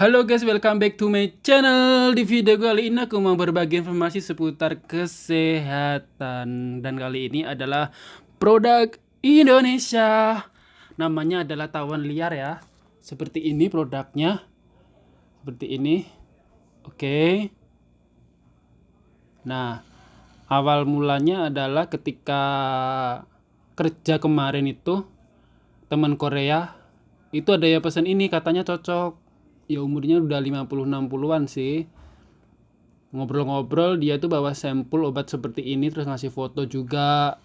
Halo guys, welcome back to my channel. Di video kali ini aku mau berbagi informasi seputar kesehatan dan kali ini adalah produk Indonesia. Namanya adalah tawon liar ya. Seperti ini produknya. Seperti ini. Oke. Nah, awal mulanya adalah ketika kerja kemarin itu teman Korea itu ada ya pesan ini katanya cocok ya umurnya udah 50-60an sih. Ngobrol-ngobrol dia tuh bawa sampel obat seperti ini terus ngasih foto juga.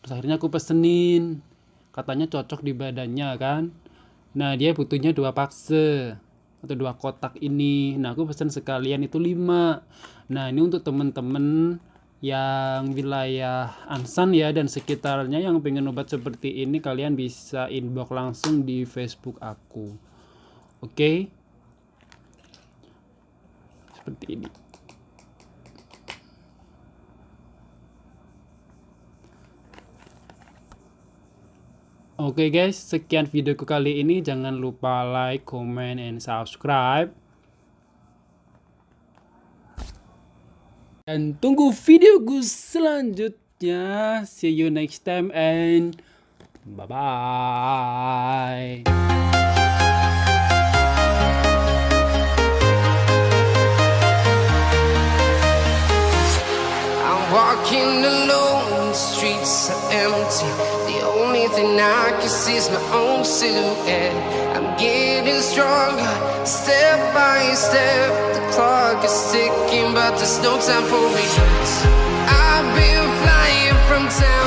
Terus akhirnya aku pesenin. Katanya cocok di badannya kan? Nah dia butuhnya dua pakse atau dua kotak ini. Nah aku pesen sekalian itu lima. Nah ini untuk temen-temen yang wilayah Ansan ya dan sekitarnya yang pengen obat seperti ini kalian bisa inbox langsung di Facebook aku. Oke? okay? Seperti ini Oke okay guys, sekian videoku kali ini. Jangan lupa like, comment, and subscribe. Dan tunggu videoku selanjutnya. See you next time and bye-bye. Walking alone, the streets are empty. The only thing I can see is my own silhouette. I'm getting stronger, step by step. The clock is ticking, but there's no time for me. I've been flying from town